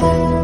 Bye.